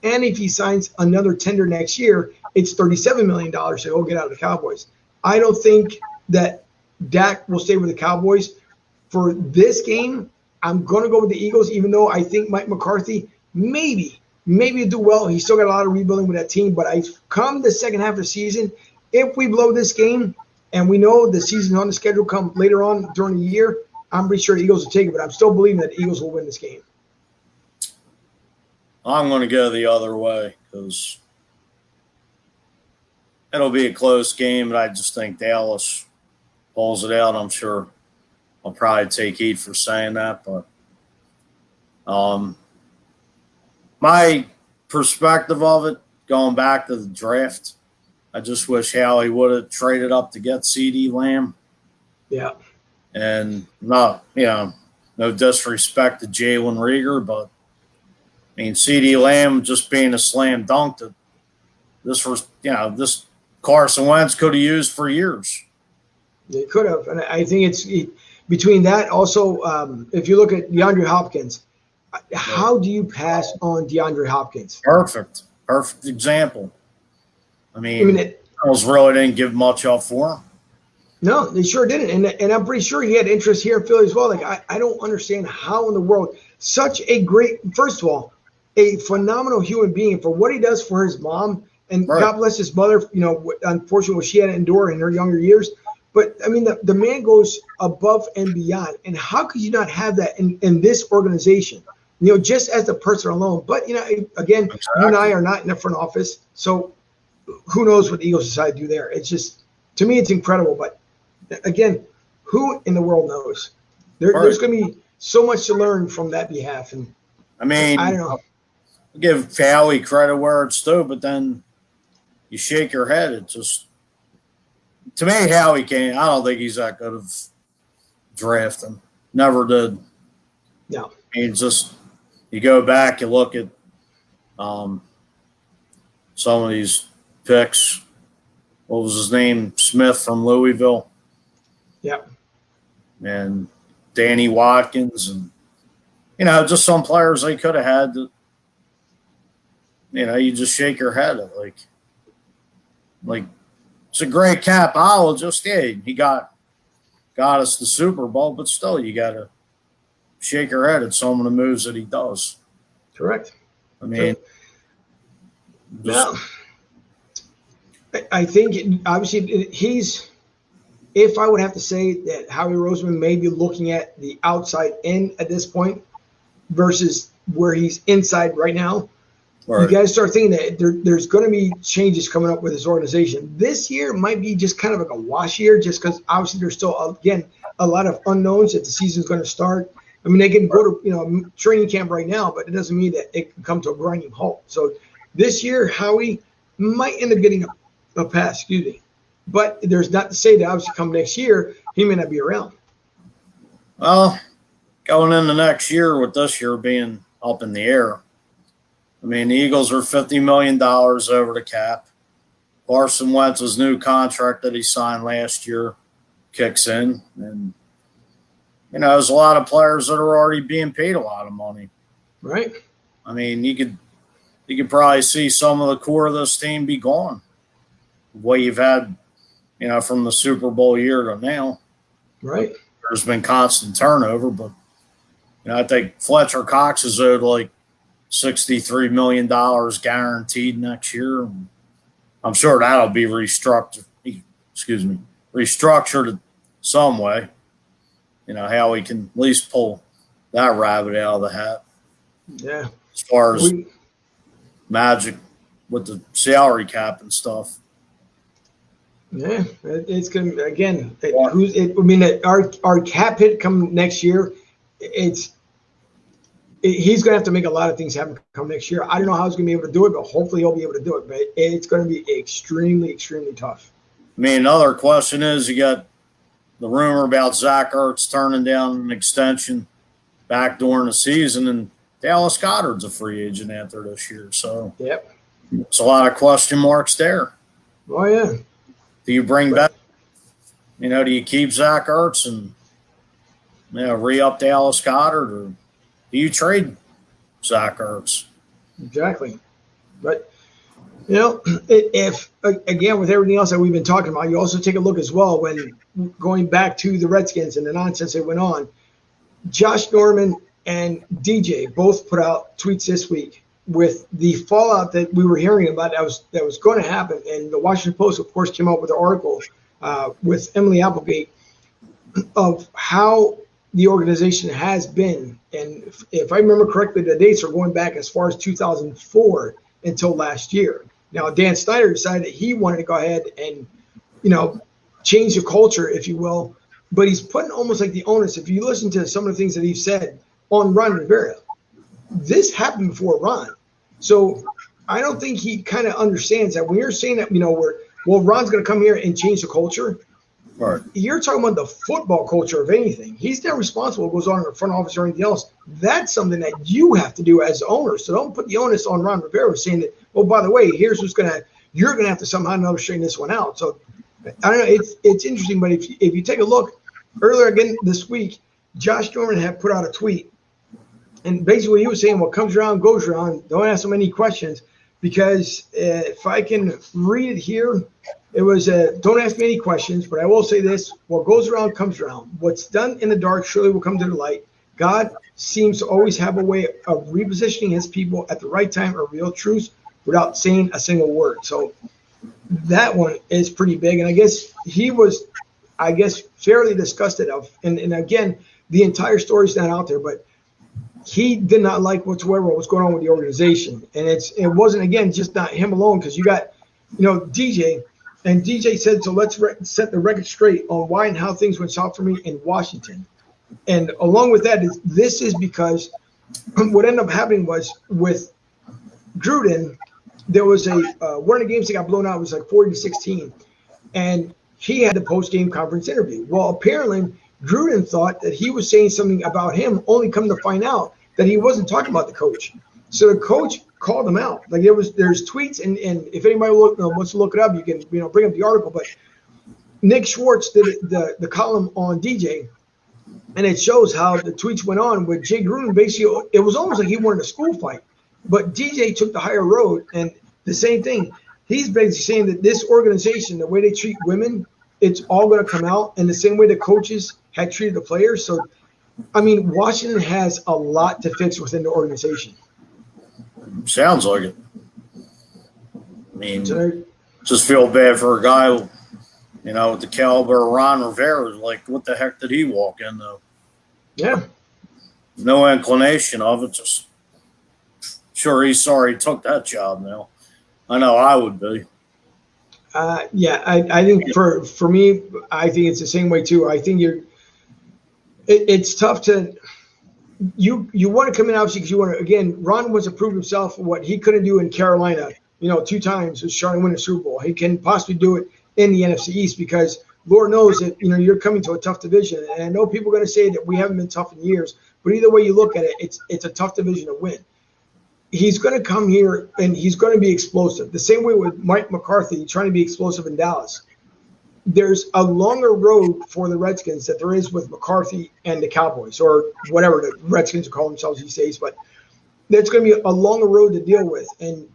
And if he signs another tender next year, it's $37 million to go get out of the Cowboys. I don't think that Dak will stay with the Cowboys. For this game, I'm going to go with the Eagles, even though I think Mike McCarthy maybe, maybe do well. He's still got a lot of rebuilding with that team. But I've come the second half of the season, if we blow this game, and we know the season on the schedule come later on during the year, I'm pretty sure the Eagles will take it. But I'm still believing that the Eagles will win this game. I'm going to go the other way because it'll be a close game, but I just think Dallas pulls it out. I'm sure I'll probably take heat for saying that, but um, my perspective of it, going back to the draft, I just wish Howie would have traded up to get CeeDee Lamb. Yeah. And not, you know, no disrespect to Jalen Reagor, but I mean, CeeDee Lamb just being a slam dunk that this was, you know, this Carson Wentz could have used for years. They could have, and I think it's it, between that. Also, um, if you look at DeAndre Hopkins, how do you pass on DeAndre Hopkins? Perfect, perfect example. I mean, I mean, it, Cardinals really didn't give much up for him. no, they sure didn't, and and I'm pretty sure he had interest here in Philly as well. Like I, I don't understand how in the world such a great, first of all, a phenomenal human being for what he does for his mom, and Right. God bless his mother. You know, unfortunately, what she had to endure in her younger years. But I mean, the, the man goes above and beyond. And how could you not have that in, in this organization? You know, just as the person alone. But, you know, again, you and I are not in the front office. So who knows what the Eagles decide to do there? It's just, to me, it's incredible. But again, who in the world knows? There, There's going to be so much to learn from that behalf. And I mean, I don't know. give Howie credit where it's due, but then you shake your head. It just to me, Howie can't. I don't think he's that good of drafting. Never did. No. I mean, just you go back, you look at um, some of these picks. What was his name? Smith from Louisville. Yeah. And Danny Watkins, and you know, just some players they could have had. That, you know, you just shake your head at like, like it's a great capologist. Yeah, he got got us the Super Bowl, but still, you got to shake your head at some of the moves that he does. Correct. I mean, just- Well, I- I think obviously he's. If I would have to say that Howie Roseman may be looking at the outside in at this point versus where he's inside right now, right. you guys start thinking that there, there's going to be changes coming up with his organization. This year might be just kind of like a wash year, just because obviously there's still again a lot of unknowns that the season's going to start. I mean, they can go to you know training camp right now, but it doesn't mean that it can come to a grinding halt. So this year, Howie might end up getting a, a pass. Excuse me, but there's not to say that obviously come next year he may not be around. Well, going into next year with this year being up in the air, I mean, the Eagles are $50 million over the cap. Carson Wentz's new contract that he signed last year kicks in, and you know, there's a lot of players that are already being paid a lot of money. Right. I mean, you could you could probably see some of the core of this team be gone. Way you've had, you know, from the Super Bowl year to now. Right. There's been constant turnover, but you know, I think Fletcher Cox is owed like sixty-three million dollars guaranteed next year. I'm sure that'll be restructured. Excuse me, restructured some way. You know how we can at least pull that rabbit out of the hat. Yeah. As far as We, magic with the salary cap and stuff. Yeah, it's gonna again. It, Yeah. who's it, I mean, our our cap hit come next year. It's it, he's gonna have to make a lot of things happen come next year. I don't know how he's gonna be able to do it, but hopefully he'll be able to do it. But it's gonna be extremely, extremely tough. I mean, another question is you got the rumor about Zach Ertz turning down an extension back during the season, and Dallas Goedert's a free agent after this year. So Yep. it's a lot of question marks there. Oh yeah. Do you bring back, you know, do you keep Zach Ertz and, you know, re up Dallas Goedert, or do you trade Zach Ertz? Exactly. But you know, if again with everything else that we've been talking about, you also take a look as well when going back to the Redskins and the nonsense that went on. Josh Norman and DJ both put out tweets this week with the fallout that we were hearing about that was that was going to happen. And the Washington Post, of course, came out with an article uh, with Emily Applegate of how the organization has been. And if, if I remember correctly, the dates are going back as far as 2004 until last year. Now, Dan Snyder decided that he wanted to go ahead and, you know, change the culture, if you will. But he's putting almost like the onus. If you listen to some of the things that he's said on Ron Rivera, this happened before Ron. So I don't think he kind of understands that when you're saying that, you know, we're, well, Ron's going to come here and change the culture Right. you're talking about the football culture of anything. He's not responsible what goes on in the front office or anything else. That's something that you have to do as owner. So don't put the onus on Ron Rivera saying that, oh, by the way, here's who's gonna you're gonna have to somehow know straighten this one out. So I don't know, it's it's interesting, but if you, if you take a look earlier again this week, Josh Norman had put out a tweet. And basically, he was saying, what comes around goes around. Don't ask him any questions because uh, if I can read it here, it was uh, don't ask me any questions, but I will say this: what goes around comes around. What's done in the dark surely will come to the light. God seems to always have a way of repositioning His people at the right time or real truth without saying a single word. So that one is pretty big, and I guess he was, I guess, fairly disgusted of. And and again, the entire story's not out there, but he did not like whatsoever what was going on with the organization, and it's it wasn't again just not him alone because you got, you know, DJ. And DJ said, so let's set the record straight on why and how things went south for me in Washington. And along with that, is this is because what ended up happening was with Gruden, there was a uh, one of the games that got blown out was like 40 to 16, and he had the post game conference interview. Well, apparently Gruden thought that he was saying something about him, only come to find out that he wasn't talking about the coach. So the coach called him out. Like there was there's tweets and and if anybody look, uh, wants to look it up, you can you know bring up the article. But Nick Schwartz did the the column on DJ, and it shows how the tweets went on with Jay Gruden. Basically, it was almost like he wanted a school fight, but DJ took the higher road, and the same thing. He's basically saying that this organization, the way they treat women, it's all going to come out, and the same way the coaches had treated the players. So, I mean, Washington has a lot to fix within the organization. Sounds like it. I mean, So just feel bad for a guy, you know, with the caliber of Ron Rivera. Like, what the heck did he walk in though? yeah, No inclination of it. Just sure he's sorry he took that job now. I know I would be. Uh, yeah, I, I think for for me, I think it's the same way too. I think you're. It, it's tough to. You you want to come in obviously because you want to again. Ron wants to prove himself what he couldn't do in Carolina. You know, two times was trying to win a Super Bowl. He can possibly do it in the NFC East because Lord knows that you know you're coming to a tough division. And I know people are going to say that we haven't been tough in years, but either way you look at it, it's it's a tough division to win. he's going to come here and he's going to be explosive. The same way with Mike McCarthy trying to be explosive in Dallas. There's a longer road for the Redskins that there is with McCarthy and the Cowboys, or whatever the Redskins call themselves these days. But there's going to be a longer road to deal with, and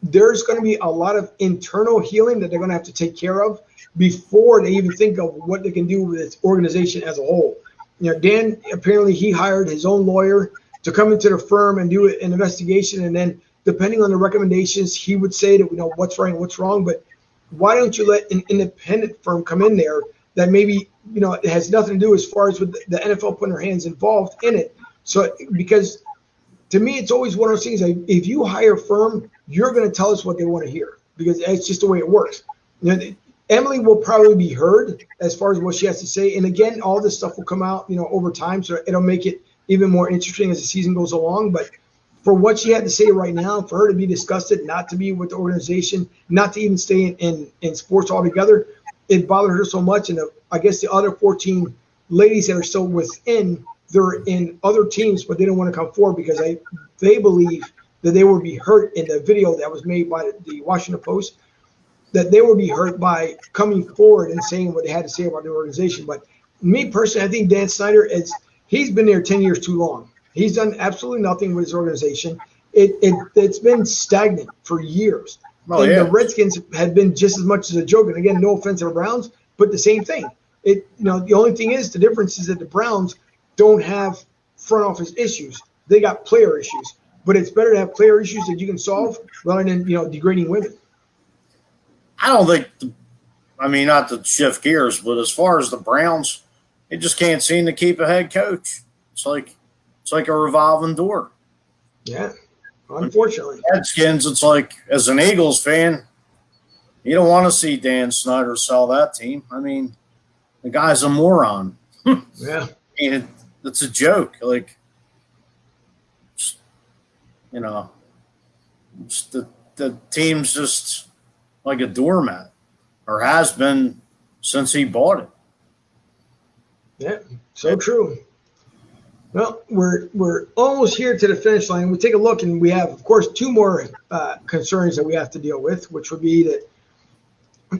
there's going to be a lot of internal healing that they're going to have to take care of before they even think of what they can do with this organization as a whole. You know, Dan apparently he hired his own lawyer to come into the firm and do an investigation, and then depending on the recommendations, he would say that you know what's right and what's wrong. But why don't you let an independent firm come in there that maybe you know it has nothing to do as far as with the NFL putting their hands involved in it? So because to me, it's always one of those things. Like if you hire a firm, you're going to tell us what they want to hear because it's just the way it works. You know, Emily will probably be heard as far as what she has to say, and again, all this stuff will come out, you know, over time, so it'll make it even more interesting as the season goes along. But for what she had to say right now, for her to be disgusted, not to be with the organization, not to even stay in, in, in sports altogether, it bothered her so much. And the, I guess the other 14 ladies that are still within, they're in other teams, but they don't want to come forward because I, they believe that they would be hurt in the video that was made by the Washington Post, that they would be hurt by coming forward and saying what they had to say about the organization. But me personally, I think Dan Snyder is – he's been there 10 years too long. He's done absolutely nothing with his organization. It, it, it's been stagnant for years. Oh, and yeah. the Redskins had been just as much as a joke. And again, no offense to the Browns, but the same thing. It, you know, the only thing is the difference is that the Browns don't have front office issues. They got player issues. But it's better to have player issues that you can solve rather than, you know, degrading women. I don't think, the, I mean, not to shift gears, but as far as the Browns – it just can't seem to keep a head coach. It's like it's like a revolving door. Yeah, unfortunately. Redskins, it's like as an Eagles fan, you don't want to see Dan Snyder sell that team. I mean, the guy's a moron. yeah, I mean, it, it's a joke. Like, you know, the the team's just like a doormat, or has been since he bought it. Yeah, so true. Well, we're we're almost here to the finish line. We take a look, and we have, of course, two more uh, concerns that we have to deal with, which would be that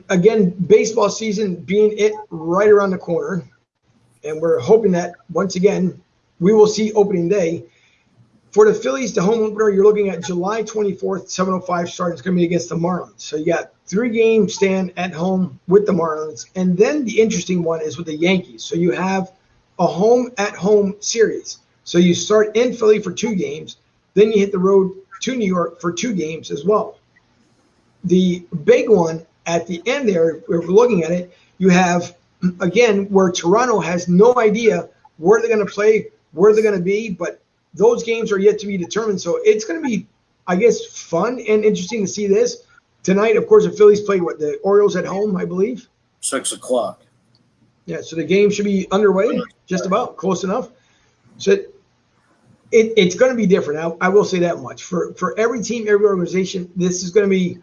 again, baseball season being it right around the corner, and we're hoping that once again we will see opening day. For the Phillies, the home opener, you're looking at July 24th, 7:05 start. It's going to be against the Marlins. So you got three game stand at home with the Marlins, and then the interesting one is with the Yankees. So you have a home at home series. So you start in Philly for two games, then you hit the road to New York for two games as well. The big one at the end there, if we're looking at it, you have again where Toronto has no idea where they're going to play, where they're going to be, but those games are yet to be determined. So it's going to be, I guess, fun and interesting to see this. Tonight, of course, the Phillies play what the Orioles at home, I believe. Six o'clock. Yeah, so the game should be underway, just about close enough. So it, it it's going to be different. I, I will say that much. For for every team, every organization, this is going to be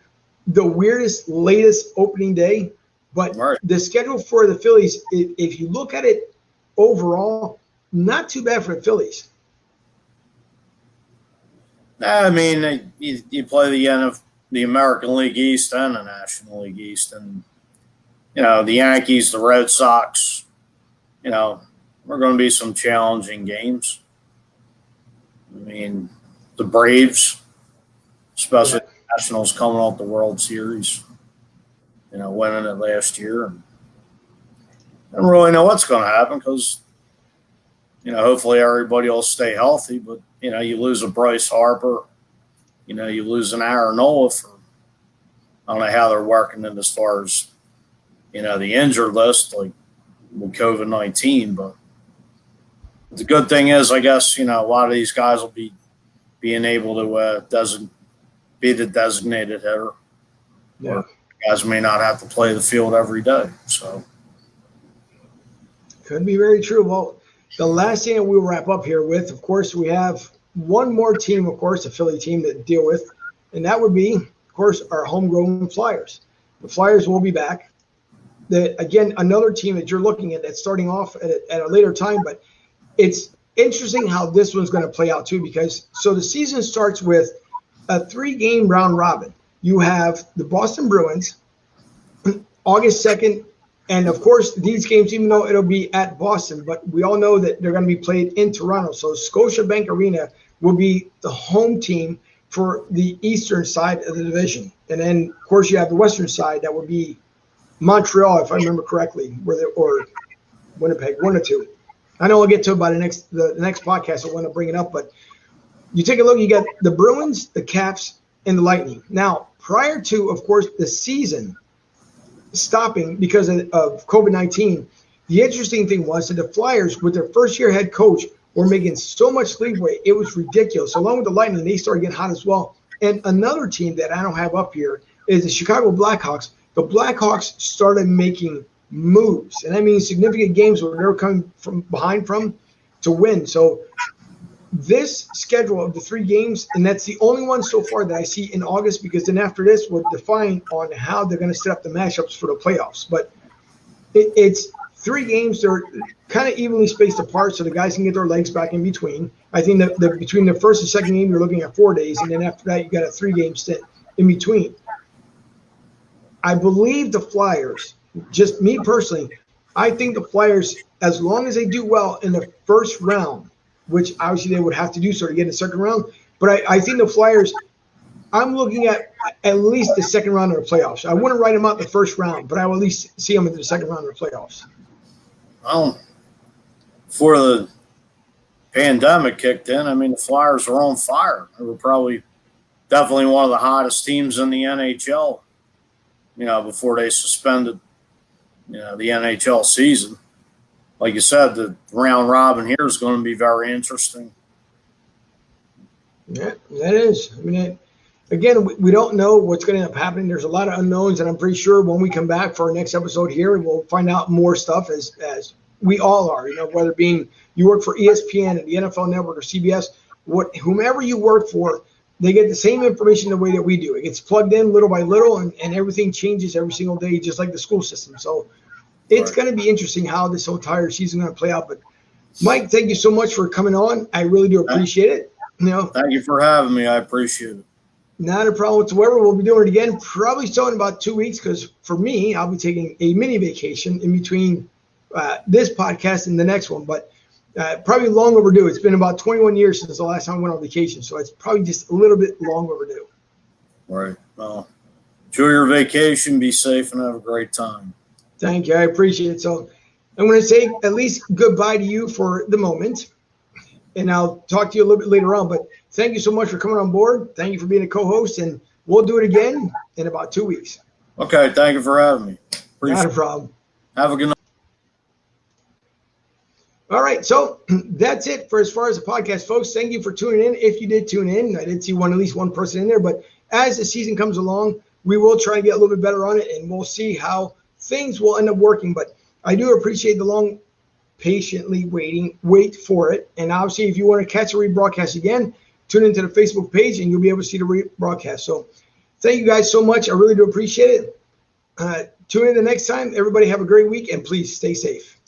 the weirdest, latest opening day. But right. the schedule for the Phillies, if, if you look at it overall, not too bad for the Phillies. I mean, you, you play the end of the American League East and the National League East, and you know the Yankees, the Red Sox. You know, we're going to be some challenging games. I mean, the Braves, especially yeah. Nationals coming off the World Series. You know, winning it last year, and I don't really know what's going to happen because you know hopefully everybody will stay healthy, but you know, you lose a Bryce Harper, you know, you lose an Aaron Nola for I don't know how they're working it as far as you know the injured list, like with COVID nineteen. But the good thing is, I guess you know a lot of these guys will be being able to uh, doesn't be the designated hitter. Yeah, guys may not have to play the field every day, so could be very true. Well, the last thing that we'll wrap up here with, of course, we have one more team, of course, a Philly team to deal with, and that would be, of course, our homegrown Flyers. The Flyers will be back. The, again, another team that you're looking at that's starting off at a, at a later time, but it's interesting how this one's going to play out too, because so the season starts with a three game round robin. You have the Boston Bruins, August 2nd. And of course, these games, even though it'll be at Boston, but we all know that they're going to be played in Toronto. So Scotiabank Arena will be the home team for the eastern side of the division. And then, of course, you have the western side that would be Montreal, if I remember correctly, or Winnipeg, one or two. I know we'll get to it by the next the, the next podcast. I want to bring it up, but you take a look. You got the Bruins, the Caps, and the Lightning. Now, prior to, of course, the season stopping because of, of COVID nineteen, the interesting thing was that the Flyers, with their first year head coach, were making so much leeway. It was ridiculous. Along with the Lightning, they started getting hot as well. And another team that I don't have up here is the Chicago Blackhawks. The Blackhawks started making moves, and that means significant games where they're coming from behind from to win. So this schedule of the three games, and that's the only one so far that I see in August, because then after this, we'll define on how they're going to set up the matchups for the playoffs. But it, it's three games; they're kind of evenly spaced apart, so the guys can get their legs back in between. I think that the, between the first and second game, you're looking at four days, and then after that, you got a three-game stint in between. I believe the Flyers, just me personally, I think the Flyers, as long as they do well in the first round, which obviously they would have to do so to get in the second round, but I, I think the Flyers, I'm looking at at least the second round of the playoffs. I wouldn't write them out the first round, but I will at least see them in the second round of the playoffs. Well, before the pandemic kicked in, I mean, the Flyers were on fire. They were probably definitely one of the hottest teams in the NHL you know, before they suspended, you know, the NHL season. Like you said, the round robin here is going to be very interesting. Yeah, that is. I mean, it, again, we, we don't know what's going to end up happening. There's a lot of unknowns, and I'm pretty sure when we come back for our next episode here, we'll find out more stuff as as we all are. You know, whether being you work for ESPN and the NFL Network or CBS, what whomever you work for, they get the same information the way that we do. It gets plugged in little by little, and, and everything changes every single day, just like the school system. So it's right. going to be interesting how this whole entire season is going to play out. But Mike, thank you so much for coming on. I really do appreciate it. You know, thank you for having me. I appreciate it. Not a problem whatsoever. We'll be doing it again, probably so in about two weeks, because for me, I'll be taking a mini vacation in between uh, this podcast and the next one. But uh, probably long overdue. It's been about 21 years since the last time I went on vacation, so it's probably just a little bit long overdue. All right. Well, enjoy your vacation. Be safe and have a great time. Thank you. I appreciate it. So I'm going to say at least goodbye to you for the moment, and I'll talk to you a little bit later on. But thank you so much for coming on board. Thank you for being a co-host, and we'll do it again in about two weeks. Okay. Thank you for having me. Appreciate Not a problem. Have a good night. All right, so that's it for as far as the podcast, folks. Thank you for tuning in. If you did tune in, I did see one at least one person in there, but as the season comes along, we will try and get a little bit better on it, and we'll see how things will end up working. But I do appreciate the long, patiently waiting, wait for it. And obviously, if you want to catch a rebroadcast again, tune into the Facebook page, and you'll be able to see the rebroadcast. So, thank you guys so much. I really do appreciate it. Uh, tune in the next time. Everybody have a great week, and please stay safe.